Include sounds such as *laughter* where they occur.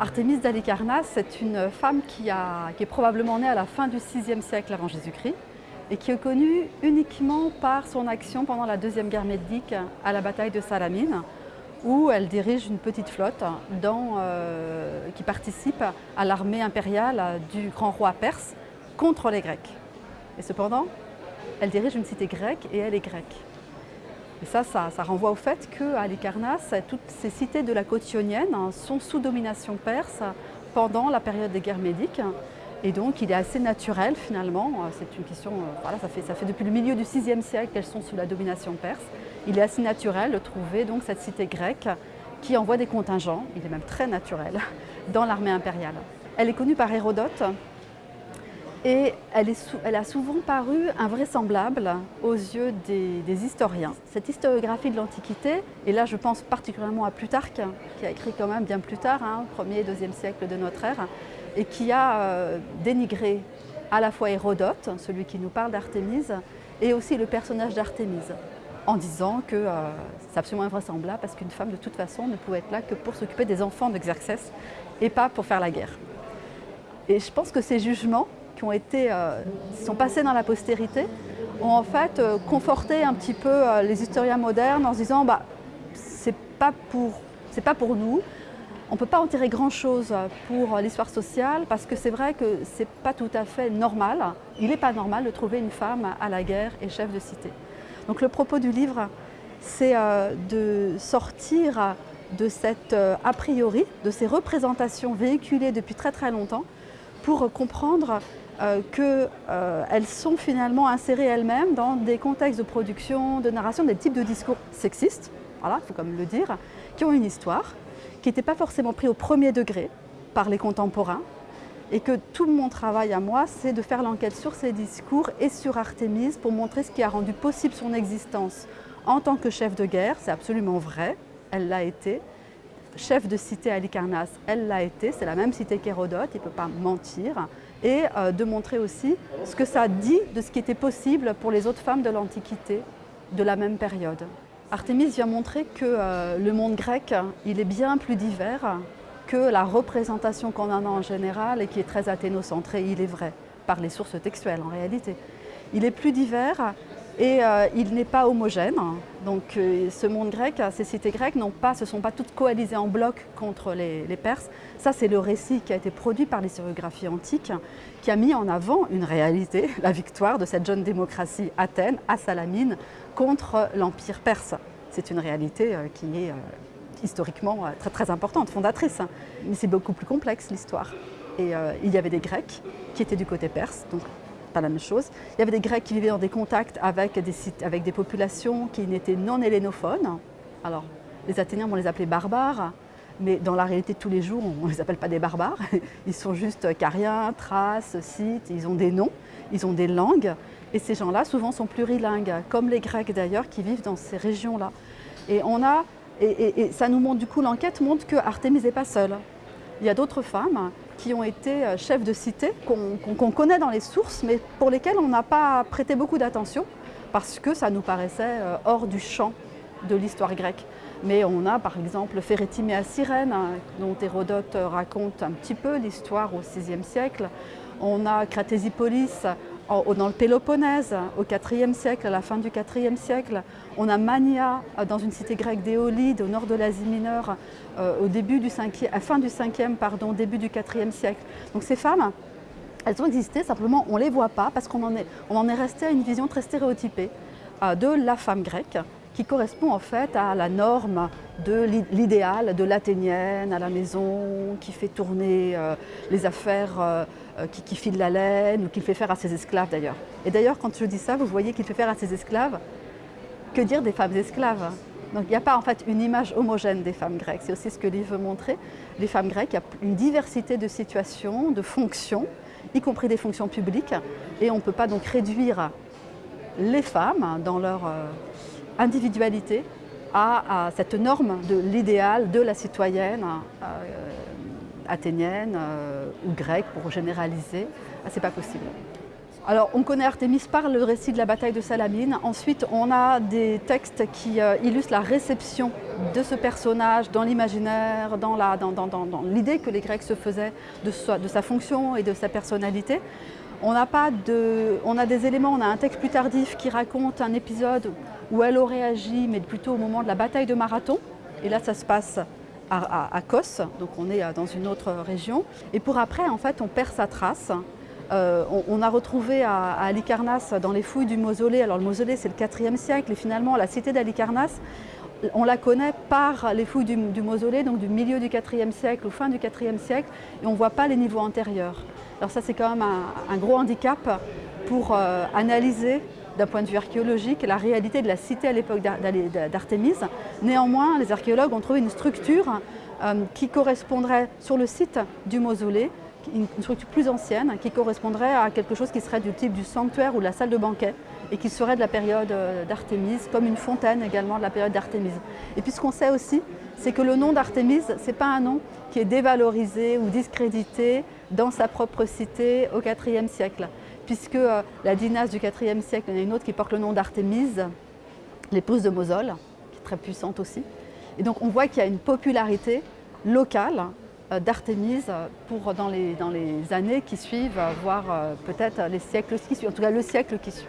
Artémise d'Alicarnasse, c'est une femme qui, est probablement née à la fin du VIe siècle avant Jésus-Christ et qui est connue uniquement par son action pendant la Deuxième Guerre médique à la bataille de Salamine, où elle dirige une petite flotte euh, qui participe à l'armée impériale du grand roi perse contre les Grecs. Et cependant, elle dirige une cité grecque et elle est grecque. Et ça, ça, renvoie au fait qu'à Halicarnasse, toutes ces cités de la côte ionienne sont sous domination perse pendant la période des guerres médiques. Et donc, il est assez naturel, finalement, c'est une question, euh, voilà, ça fait, ça fait depuis le milieu du VIe siècle qu'elles sont sous la domination perse. Il est assez naturel de trouver donc cette cité grecque qui envoie des contingents, il est même très naturel, *laughs* dans l'armée impériale. Elle est connue par Hérodote, et elle, a souvent paru invraisemblable aux yeux des, historiens. Cette historiographie de l'Antiquité, et là je pense particulièrement à Plutarque, qui a écrit quand même bien plus tard, hein, 1er et 2e siècle de notre ère, et qui a euh, dénigré à la fois Hérodote, celui qui nous parle d'Artémise, et aussi le personnage d'Artémise, en disant que euh, c'est absolument invraisemblable parce qu'une femme de toute façon ne pouvait être là que pour s'occuper des enfants d'Exercès et pas pour faire la guerre. Et je pense que ces jugements qui ont été, euh, sont passés dans la postérité, ont en fait euh, conforté un petit peu euh, les historiens modernes en se disant bah, c'est pas, pour, pas pour nous, on ne peut pas en tirer grand-chose pour l'histoire sociale parce que c'est vrai que ce n'est pas tout à fait normal, il n'est pas normal de trouver une femme à la guerre et chef de cité. Donc le propos du livre, c'est de sortir de cette a priori, de ces représentations véhiculées depuis très très longtemps pour comprendre euh, qu'elles euh, sont finalement insérées elles-mêmes dans des contextes de production, de narration, des types de discours sexistes, voilà, il faut quand même le dire, qui ont une histoire, qui n'étaient pas forcément pris au premier degré par les contemporains, et que tout mon travail à moi, c'est de faire l'enquête sur ces discours et sur Artémise pour montrer ce qui a rendu possible son existence en tant que chef de guerre, c'est absolument vrai, elle l'a été, chef de cité à Halicarnasse, elle l'a été, c'est la même cité qu'Hérodote, il ne peut pas mentir, et euh, de montrer aussi ce que ça dit de ce qui était possible pour les autres femmes de l'Antiquité de la même période. Artémise vient montrer que euh, le monde grec, il est bien plus divers que la représentation qu'on en a en général et qui est très athénocentrée, il est vrai, par les sources textuelles en réalité. Il est plus divers et euh, il n'est pas homogène. Donc euh, ce monde grec, ces cités grecques ne sont pas toutes coalisées en bloc contre les, Perses. Ça, c'est le récit qui a été produit par l'historiographie antique, qui a mis en avant une réalité, *laughs* la victoire de cette jeune démocratie Athènes, à Salamine, contre l'Empire perse. C'est une réalité euh, qui est historiquement très, importante, fondatrice. Mais c'est beaucoup plus complexe l'histoire. Et il y avait des Grecs qui étaient du côté perse, pas la même chose. Il y avait des Grecs qui vivaient dans des contacts avec des, avec des populations qui n'étaient non hellénophones. Alors, les Athéniens, on les appelait barbares, mais dans la réalité de tous les jours, on ne *laughs* les appelle pas des barbares. *laughs* Ils sont juste cariens, thraces, scythes, ils ont des noms, ils ont des langues. Et ces gens-là, souvent, sont plurilingues, comme les Grecs d'ailleurs, qui vivent dans ces régions-là. Et on a, et, ça nous montre, du coup, l'enquête montre que Artémis n'est pas seule. Il y a d'autres femmes qui ont été euh, chefs de cité, qu'on connaît dans les sources, mais pour lesquelles on n'a pas prêté beaucoup d'attention, parce que ça nous paraissait euh, hors du champ de l'histoire grecque. Mais on a par exemple Férétimée à Cyrène, hein, dont Hérodote raconte un petit peu l'histoire au VIe siècle. On a Cratésipolis dans le Péloponnèse, au IVe siècle, à la fin du IVe siècle. On a Mania, euh, dans une cité grecque d'Éolide, au nord de l'Asie mineure, euh, au début du 5 à fin du 5e, pardon, début du IVe siècle. Donc ces femmes, elles ont existé, simplement on ne les voit pas parce qu'on en, est, on en est resté à une vision très stéréotypée euh, de la femme grecque qui correspond en fait à la norme de l'idéal de l'athénienne à la maison, qui fait tourner les affaires euh, qui, file la laine ou qu'il fait faire à ses esclaves d'ailleurs. Et d'ailleurs, quand je dis ça, vous voyez qu'il fait faire à ses esclaves, que dire des femmes esclaves donc il n'y a pas en fait une image homogène des femmes grecques, c'est aussi ce que livre veut montrer. Les femmes grecques, il y a une diversité de situations, de fonctions, y compris des fonctions publiques, et on ne peut pas donc réduire les femmes dans leur euh, individualité à, cette norme de l'idéal de la citoyenne euh, athénienne euh, ou grecque pour généraliser, ah, c'est pas possible. Alors, on connaît Artémis par le récit de la bataille de Salamine. Ensuite, on a des textes qui euh, illustrent la réception de ce personnage dans l'imaginaire, dans l'idée que les Grecs se faisaient de, de, sa fonction et de sa personnalité. On a, pas de, on a des éléments, on a un texte plus tardif qui raconte un épisode où elle aurait agi, mais plutôt au moment de la bataille de Marathon. Et là, ça se passe à, à Kos, donc on est euh, dans une autre région. Et pour après, en fait, on perd sa trace. Euh, on, a retrouvé à, Alicarnasse, dans les fouilles du mausolée, alors le mausolée c'est le 4e siècle, et finalement la cité d'Alicarnasse, on la connaît par les fouilles du, mausolée, donc du milieu du 4e siècle ou fin du 4e siècle, et on ne voit pas les niveaux antérieurs. Alors ça c'est quand même un, gros handicap pour euh, analyser d'un point de vue archéologique la réalité de la cité à l'époque d'Artémis. Néanmoins, les archéologues ont trouvé une structure euh, qui correspondrait sur le site du mausolée une structure plus ancienne qui correspondrait à quelque chose qui serait du type du sanctuaire ou de la salle de banquet et qui serait de la période euh, d'Artémis, comme une fontaine également de la période d'Artémis. Et puis ce qu'on sait aussi, c'est que le nom d'Artémis, ce n'est pas un nom qui est dévalorisé ou discrédité dans sa propre cité au IVe siècle, puisque euh, la dynastie du IVe siècle, il y en a une autre qui porte le nom d'Artémise, l'épouse de Mosol, qui est très puissante aussi. Et donc on voit qu'il y a une popularité locale euh, d'Artémise pour dans les, dans les années qui suivent, voire euh, peut-être les siècles qui suivent, en tout cas le siècle qui suit.